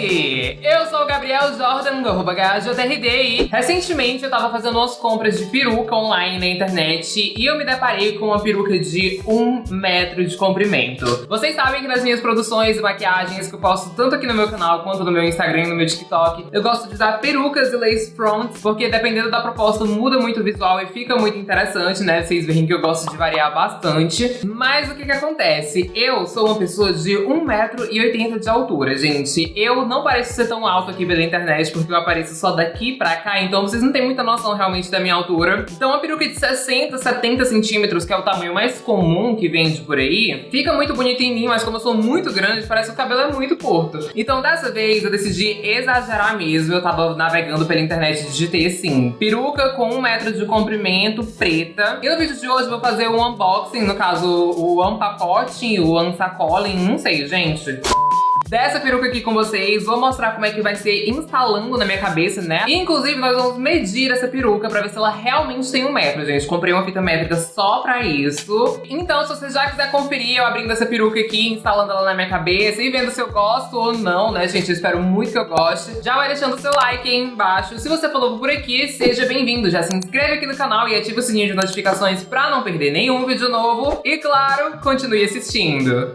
Hey! Gabriel Jordan, do arroba e recentemente eu tava fazendo umas compras de peruca online na internet e eu me deparei com uma peruca de um metro de comprimento. Vocês sabem que nas minhas produções e maquiagens que eu posto tanto aqui no meu canal quanto no meu Instagram e no meu TikTok, eu gosto de usar perucas e lace fronts, porque dependendo da proposta muda muito o visual e fica muito interessante, né? Vocês veem que eu gosto de variar bastante. Mas o que que acontece? Eu sou uma pessoa de 1,80m de altura, gente. Eu não pareço ser tão alto aqui internet, porque eu apareço só daqui pra cá, então vocês não têm muita noção realmente da minha altura. Então uma peruca de 60, 70 centímetros, que é o tamanho mais comum que vende por aí, fica muito bonita em mim, mas como eu sou muito grande, parece que o cabelo é muito curto. Então dessa vez eu decidi exagerar mesmo, eu tava navegando pela internet e digitei assim, peruca com um metro de comprimento, preta. E no vídeo de hoje eu vou fazer um unboxing, no caso o unpacote, o unsacoling, não sei, gente dessa peruca aqui com vocês. Vou mostrar como é que vai ser instalando na minha cabeça, né? E, inclusive, nós vamos medir essa peruca pra ver se ela realmente tem um metro, gente. Comprei uma fita métrica só pra isso. Então, se você já quiser conferir eu abrindo essa peruca aqui, instalando ela na minha cabeça e vendo se eu gosto ou não, né, gente? Eu espero muito que eu goste. Já vai deixando o seu like aí embaixo. Se você novo por aqui, seja bem-vindo. Já se inscreve aqui no canal e ativa o sininho de notificações pra não perder nenhum vídeo novo. E, claro, continue assistindo.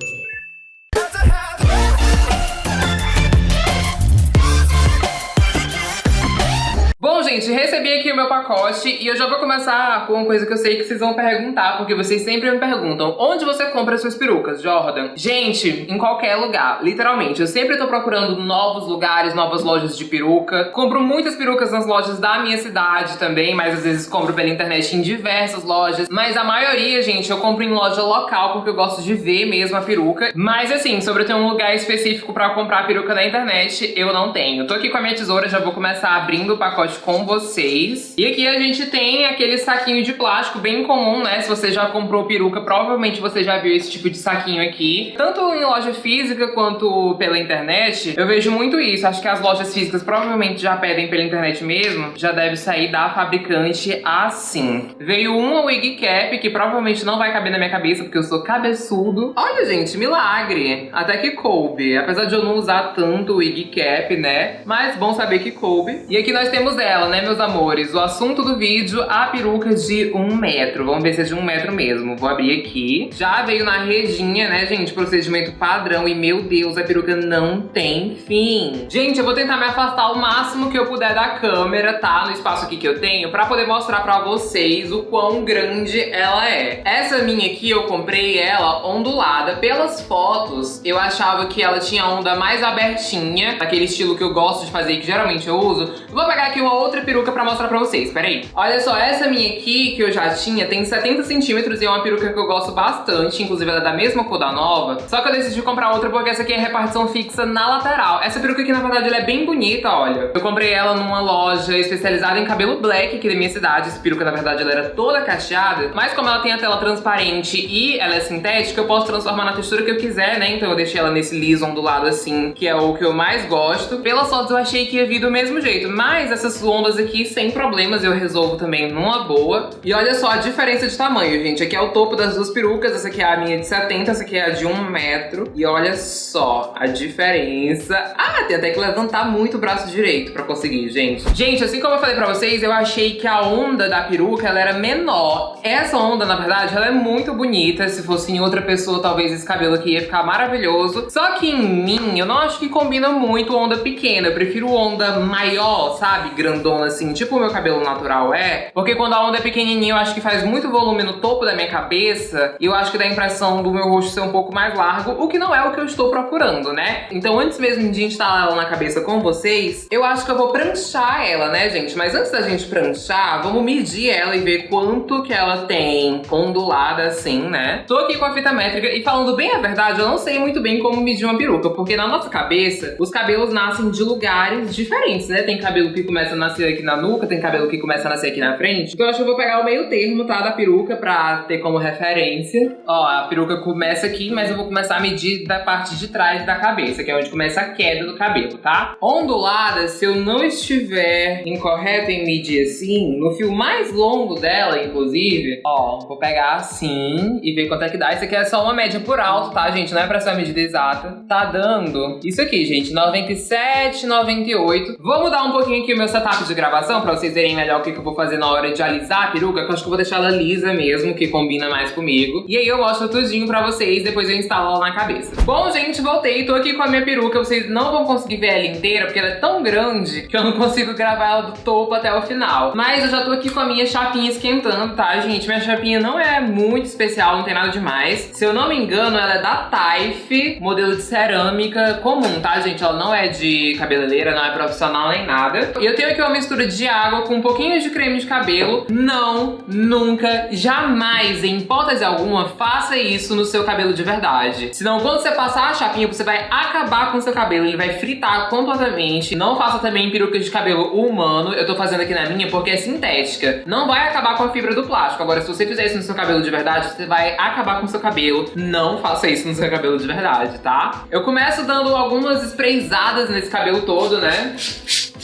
Boom! Gente, recebi aqui o meu pacote e eu já vou começar com uma coisa que eu sei que vocês vão perguntar, porque vocês sempre me perguntam, onde você compra suas perucas, Jordan? Gente, em qualquer lugar, literalmente. Eu sempre tô procurando novos lugares, novas lojas de peruca. Compro muitas perucas nas lojas da minha cidade também, mas às vezes compro pela internet em diversas lojas. Mas a maioria, gente, eu compro em loja local, porque eu gosto de ver mesmo a peruca. Mas assim, sobre eu ter um lugar específico pra comprar peruca na internet, eu não tenho. Tô aqui com a minha tesoura, já vou começar abrindo o pacote com vocês. E aqui a gente tem aquele saquinho de plástico bem comum, né? Se você já comprou peruca, provavelmente você já viu esse tipo de saquinho aqui. Tanto em loja física quanto pela internet, eu vejo muito isso. Acho que as lojas físicas provavelmente já pedem pela internet mesmo. Já deve sair da fabricante assim. Veio uma wig cap, que provavelmente não vai caber na minha cabeça, porque eu sou cabeçudo. Olha, gente, milagre. Até que coube. Apesar de eu não usar tanto wig cap, né? Mas bom saber que coube. E aqui nós temos ela, né? né, meus amores? O assunto do vídeo, a peruca de um metro. Vamos ver se é de um metro mesmo. Vou abrir aqui. Já veio na redinha, né, gente? Procedimento padrão. E, meu Deus, a peruca não tem fim. Gente, eu vou tentar me afastar o máximo que eu puder da câmera, tá? No espaço aqui que eu tenho, pra poder mostrar pra vocês o quão grande ela é. Essa minha aqui, eu comprei ela ondulada. Pelas fotos, eu achava que ela tinha onda mais abertinha, aquele estilo que eu gosto de fazer que geralmente eu uso. Vou pegar aqui uma outra peruca pra mostrar pra vocês, peraí. Olha só, essa minha aqui, que eu já tinha, tem 70 centímetros e é uma peruca que eu gosto bastante, inclusive ela é da mesma cor da nova, só que eu decidi comprar outra porque essa aqui é repartição fixa na lateral. Essa peruca aqui, na verdade, ela é bem bonita, olha. Eu comprei ela numa loja especializada em cabelo black aqui da minha cidade, essa peruca, na verdade, ela era toda cacheada, mas como ela tem a tela transparente e ela é sintética, eu posso transformar na textura que eu quiser, né? Então eu deixei ela nesse liso ondulado assim, que é o que eu mais gosto. Pelas fotos eu achei que ia vir do mesmo jeito, mas essas ondas aqui sem problemas, eu resolvo também numa boa. E olha só a diferença de tamanho, gente. Aqui é o topo das duas perucas, essa aqui é a minha de 70, essa aqui é a de 1 metro. E olha só a diferença. Ah, tem até que levantar muito o braço direito pra conseguir, gente. Gente, assim como eu falei pra vocês, eu achei que a onda da peruca, ela era menor. Essa onda, na verdade, ela é muito bonita. Se fosse em outra pessoa, talvez esse cabelo aqui ia ficar maravilhoso. Só que em mim, eu não acho que combina muito onda pequena. Eu prefiro onda maior, sabe? Grandona assim, tipo o meu cabelo natural é, porque quando a onda é pequenininha eu acho que faz muito volume no topo da minha cabeça e eu acho que dá a impressão do meu rosto ser um pouco mais largo, o que não é o que eu estou procurando, né? Então antes mesmo de instalar ela na cabeça com vocês, eu acho que eu vou pranchar ela, né, gente? Mas antes da gente pranchar, vamos medir ela e ver quanto que ela tem ondulada assim, né? Tô aqui com a fita métrica e falando bem a verdade, eu não sei muito bem como medir uma peruca, porque na nossa cabeça, os cabelos nascem de lugares diferentes, né? Tem cabelo que começa a nascer nascer aqui na nuca, tem cabelo que começa a nascer aqui na frente. Então eu acho que eu vou pegar o meio termo, tá, da peruca pra ter como referência. Ó, a peruca começa aqui, mas eu vou começar a medir da parte de trás da cabeça, que é onde começa a queda do cabelo, tá? Ondulada, se eu não estiver incorreto em medir assim, no fio mais longo dela, inclusive, ó, vou pegar assim e ver quanto é que dá. Isso aqui é só uma média por alto, tá, gente? Não é pra ser uma medida exata. Tá dando isso aqui, gente, 97, 98. Vou mudar um pouquinho aqui o meu setup de gravação pra vocês verem melhor o que, que eu vou fazer na hora de alisar a peruca, que eu acho que eu vou deixar ela lisa mesmo, que combina mais comigo. E aí eu mostro tudinho pra vocês, depois eu instalo ela na cabeça. Bom, gente, voltei. Tô aqui com a minha peruca. Vocês não vão conseguir ver ela inteira, porque ela é tão grande que eu não consigo gravar ela do topo até o final. Mas eu já tô aqui com a minha chapinha esquentando, tá, gente? Minha chapinha não é muito especial, não tem nada demais. Se eu não me engano, ela é da Taif, modelo de cerâmica comum, tá, gente? Ela não é de cabeleireira, não é profissional nem nada. E eu tenho aqui uma mistura de água com um pouquinho de creme de cabelo. Não, nunca, jamais, em hipótese alguma, faça isso no seu cabelo de verdade. Senão, quando você passar a chapinha, você vai acabar com o seu cabelo, ele vai fritar completamente. Não faça também perucas de cabelo humano. Eu tô fazendo aqui na minha porque é sintética. Não vai acabar com a fibra do plástico. Agora, se você fizer isso no seu cabelo de verdade, você vai acabar com o seu cabelo. Não faça isso no seu cabelo de verdade, tá? Eu começo dando algumas sprayzadas nesse cabelo todo, né?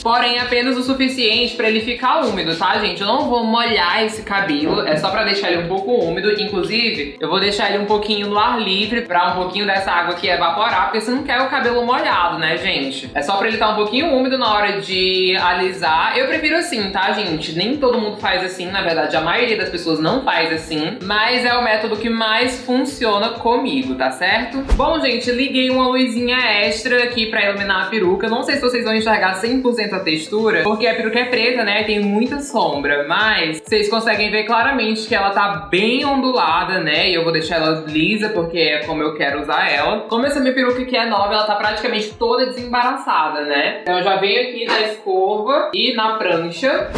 Porém, apenas o suficiente pra ele ficar úmido, tá, gente? Eu não vou molhar esse cabelo, é só pra deixar ele um pouco úmido. Inclusive, eu vou deixar ele um pouquinho no ar livre pra um pouquinho dessa água aqui evaporar, porque você não quer o cabelo molhado, né, gente? É só pra ele estar tá um pouquinho úmido na hora de alisar. Eu prefiro assim, tá, gente? Nem todo mundo faz assim, na verdade, a maioria das pessoas não faz assim, mas é o método que mais funciona comigo, tá certo? Bom, gente, liguei uma luzinha extra aqui pra iluminar a peruca. Não sei se vocês vão enxergar 100% textura, porque a peruca é preta, né, tem muita sombra, mas vocês conseguem ver claramente que ela tá bem ondulada, né, e eu vou deixar ela lisa porque é como eu quero usar ela. Como essa minha peruca aqui é nova, ela tá praticamente toda desembaraçada, né, então eu já venho aqui na escova e na prancha.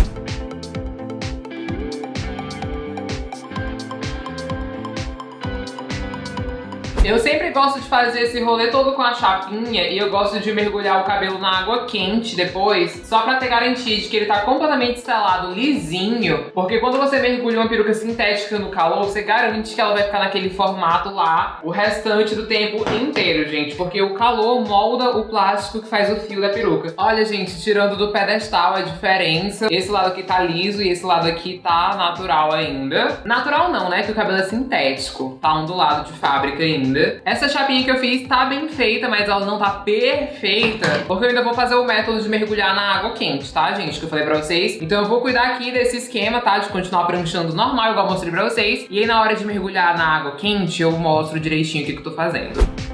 Eu sempre gosto de fazer esse rolê todo com a chapinha e eu gosto de mergulhar o cabelo na água quente depois, só pra ter garantia de que ele tá completamente selado, lisinho, porque quando você mergulha uma peruca sintética no calor, você garante que ela vai ficar naquele formato lá o restante do tempo inteiro, gente, porque o calor molda o plástico que faz o fio da peruca. Olha, gente, tirando do pedestal a diferença, esse lado aqui tá liso e esse lado aqui tá natural ainda. Natural não, né, que o cabelo é sintético, tá ondulado de fábrica ainda ainda. Essa chapinha que eu fiz tá bem feita, mas ela não tá perfeita, porque eu ainda vou fazer o método de mergulhar na água quente, tá, gente? Que eu falei pra vocês. Então eu vou cuidar aqui desse esquema, tá? De continuar pranchando normal, igual eu mostrei pra vocês. E aí na hora de mergulhar na água quente, eu mostro direitinho o que, que eu tô fazendo.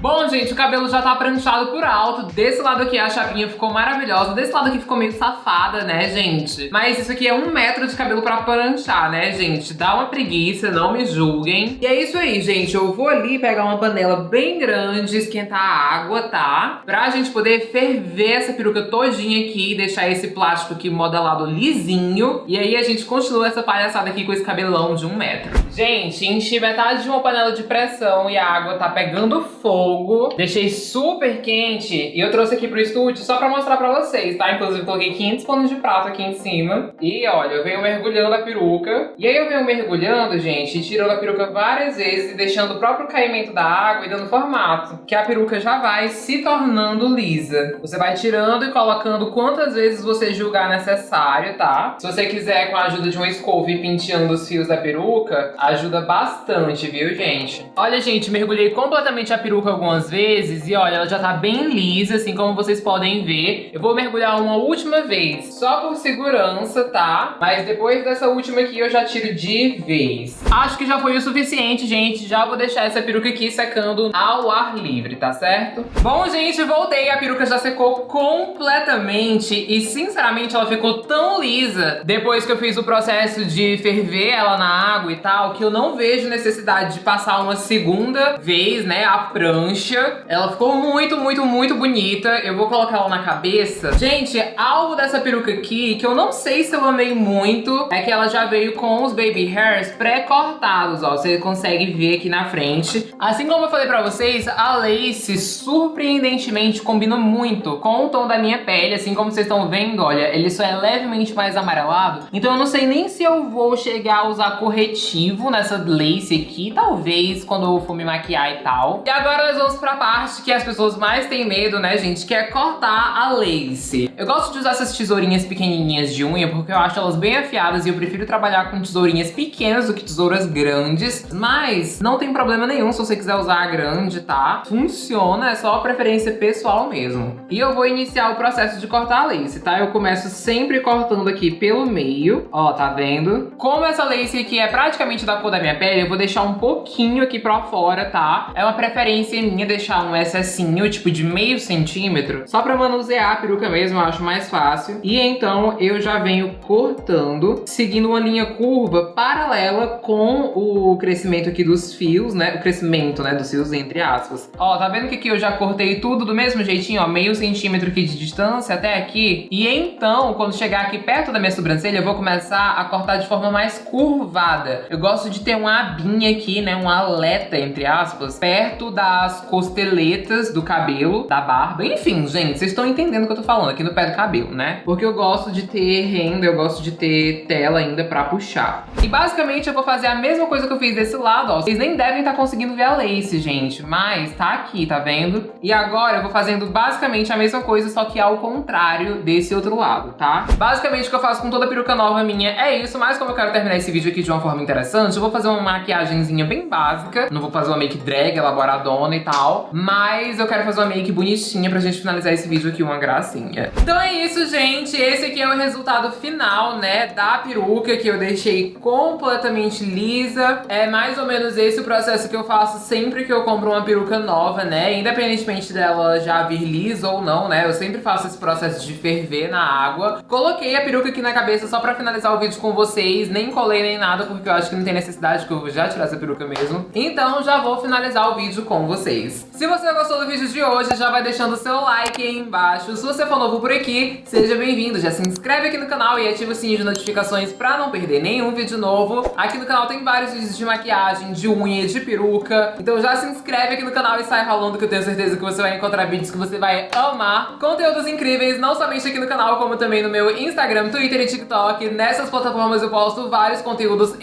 Bom, gente, o cabelo já tá pranchado por alto. Desse lado aqui a chapinha ficou maravilhosa. Desse lado aqui ficou meio safada, né, gente? Mas isso aqui é um metro de cabelo pra pranchar, né, gente? Dá uma preguiça, não me julguem. E é isso aí, gente. Eu vou ali pegar uma panela bem grande, esquentar a água, tá? Pra gente poder ferver essa peruca todinha aqui e deixar esse plástico aqui modelado lisinho. E aí a gente continua essa palhaçada aqui com esse cabelão de um metro. Gente, enchi metade de uma panela de pressão e a água tá pegando fogo deixei super quente e eu trouxe aqui pro estúdio só pra mostrar pra vocês, tá? Inclusive coloquei 500 panos de prato aqui em cima e olha, eu venho mergulhando a peruca e aí eu venho mergulhando, gente, tirando a peruca várias vezes e deixando o próprio caimento da água e dando formato, que a peruca já vai se tornando lisa. Você vai tirando e colocando quantas vezes você julgar necessário, tá? Se você quiser com a ajuda de uma escova ir penteando os fios da peruca, ajuda bastante, viu, gente? Olha, gente, mergulhei completamente a peruca algumas vezes e olha, ela já tá bem lisa, assim como vocês podem ver. Eu vou mergulhar uma última vez, só por segurança, tá? Mas depois dessa última aqui eu já tiro de vez. Acho que já foi o suficiente, gente. Já vou deixar essa peruca aqui secando ao ar livre, tá certo? Bom, gente, voltei. A peruca já secou completamente e, sinceramente, ela ficou tão lisa depois que eu fiz o processo de ferver ela na água e tal, que eu não vejo necessidade de passar uma segunda vez, né, a prancha. Ela ficou muito, muito, muito bonita. Eu vou colocar ela na cabeça. Gente, algo dessa peruca aqui que eu não sei se eu amei muito é que ela já veio com os baby hairs pré-cortados, ó. Você consegue ver aqui na frente. Assim como eu falei pra vocês, a lace surpreendentemente combina muito com o tom da minha pele. Assim como vocês estão vendo, olha, ele só é levemente mais amarelado. Então eu não sei nem se eu vou chegar a usar corretivo nessa lace aqui. Talvez quando eu for me maquiar e tal. E agora nós vamos pra parte que as pessoas mais têm medo, né, gente? Que é cortar a lace. Eu gosto de usar essas tesourinhas pequenininhas de unha porque eu acho elas bem afiadas e eu prefiro trabalhar com tesourinhas pequenas do que tesouras grandes. Mas não tem problema nenhum se você quiser usar a grande, tá? Funciona, é só preferência pessoal mesmo. E eu vou iniciar o processo de cortar a lace, tá? Eu começo sempre cortando aqui pelo meio, ó, tá vendo? Como essa lace aqui é praticamente da cor da minha pele, eu vou deixar um pouquinho aqui pra fora, tá? É uma preferência minha deixar um excessinho, tipo de meio centímetro, só pra manusear a peruca mesmo, eu acho mais fácil. E então eu já venho cortando, seguindo uma linha curva paralela com o crescimento aqui dos fios, né? O crescimento, né, dos fios, entre aspas. Ó, tá vendo que aqui eu já cortei tudo do mesmo jeitinho, ó, meio centímetro aqui de distância até aqui? E então, quando chegar aqui perto da minha sobrancelha, eu vou começar a cortar de forma mais curvada. Eu gosto de ter uma abinha aqui, né, um aleta, entre aspas, perto das costeletas do cabelo, da barba. Enfim, gente, vocês estão entendendo o que eu tô falando aqui no pé do cabelo, né? Porque eu gosto de ter renda, eu gosto de ter tela ainda pra puxar. E basicamente eu vou fazer a mesma coisa que eu fiz desse lado, ó. Vocês nem devem estar tá conseguindo ver a lace, gente, mas tá aqui, tá vendo? E agora eu vou fazendo basicamente a mesma coisa, só que ao contrário desse outro lado, tá? Basicamente o que eu faço com toda peruca nova minha é isso, mas como eu quero terminar esse vídeo aqui de uma forma interessante, eu vou fazer uma maquiagemzinha bem básica. Não vou fazer uma make drag, elaboradona e tal, mas eu quero fazer uma make bonitinha pra gente finalizar esse vídeo aqui uma gracinha. Então é isso, gente. Esse aqui é o resultado final, né, da peruca que eu deixei completamente lisa. É mais ou menos esse o processo que eu faço sempre que eu compro uma peruca nova, né, independentemente dela já vir lisa ou não, né, eu sempre faço esse processo de ferver na água. Coloquei a peruca aqui na cabeça só pra finalizar o vídeo com vocês, nem colei nem nada, porque eu acho que não tem necessidade, que eu já tirar essa peruca mesmo. Então já vou finalizar o vídeo com vocês. Se você gostou do vídeo de hoje, já vai deixando o seu like aí embaixo. Se você for novo por aqui, seja bem-vindo. Já se inscreve aqui no canal e ativa o sininho de notificações pra não perder nenhum vídeo novo. Aqui no canal tem vários vídeos de maquiagem, de unha, de peruca. Então já se inscreve aqui no canal e sai rolando que eu tenho certeza que você vai encontrar vídeos que você vai amar. Conteúdos incríveis, não somente aqui no canal, como também no meu Instagram, Twitter e TikTok. Nessas plataformas eu posto vários conteúdos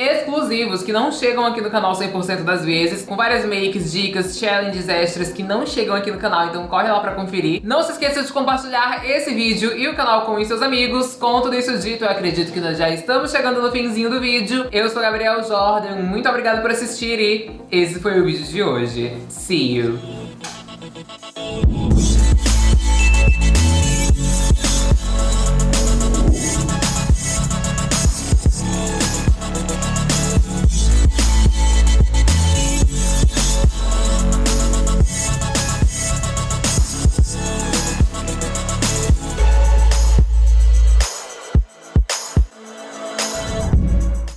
exclusivos que não chegam aqui no canal 100% das vezes, com várias makes, dicas, challenges extras que não chegam aqui no canal, então corre lá pra conferir. Não se esqueça de compartilhar esse vídeo e o canal com os seus amigos. Com tudo isso dito, eu acredito que nós já estamos chegando no finzinho do vídeo. Eu sou Gabriel Jordan, muito obrigada por assistir e esse foi o vídeo de hoje. See you!